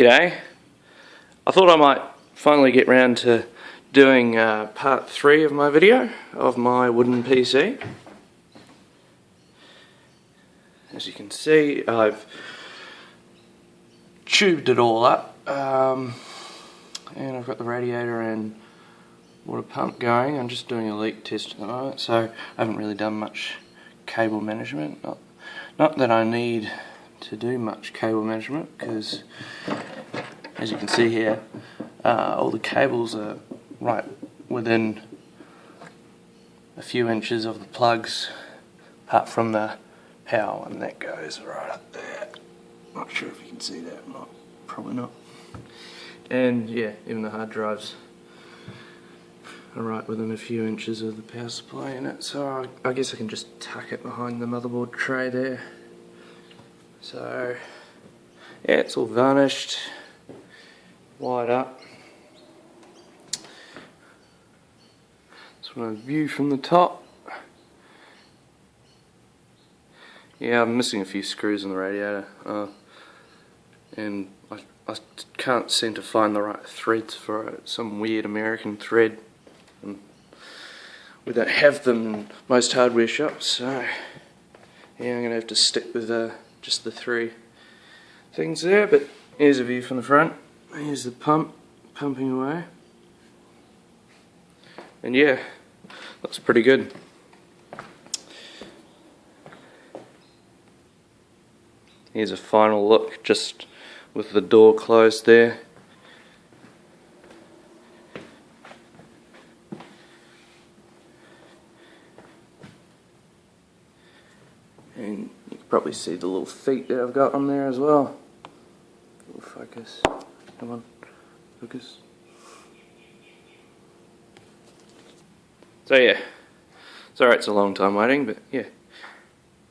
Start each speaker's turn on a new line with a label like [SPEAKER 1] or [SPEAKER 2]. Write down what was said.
[SPEAKER 1] G'day. I thought I might finally get round to doing uh, part 3 of my video of my wooden PC. As you can see I've tubed it all up um, and I've got the radiator and water pump going. I'm just doing a leak test at the moment so I haven't really done much cable management. Not, not that I need to do much cable management because as you can see here uh, all the cables are right within a few inches of the plugs apart from the power and that goes right up there. Not sure if you can see that or not probably not. And yeah even the hard drives are right within a few inches of the power supply in it so I, I guess I can just tuck it behind the motherboard tray there. So yeah, it's all varnished, wired up. Just want to view from the top. Yeah, I'm missing a few screws in the radiator, uh, and I, I can't seem to find the right threads for. Some weird American thread. And we don't have them in most hardware shops, so yeah, I'm gonna have to stick with uh, just the three things there but here's a view from the front here's the pump pumping away and yeah looks pretty good here's a final look just with the door closed there and you can probably see the little feet that I've got on there as well. focus. Come on. Focus. So yeah. sorry it's a long time waiting, but yeah.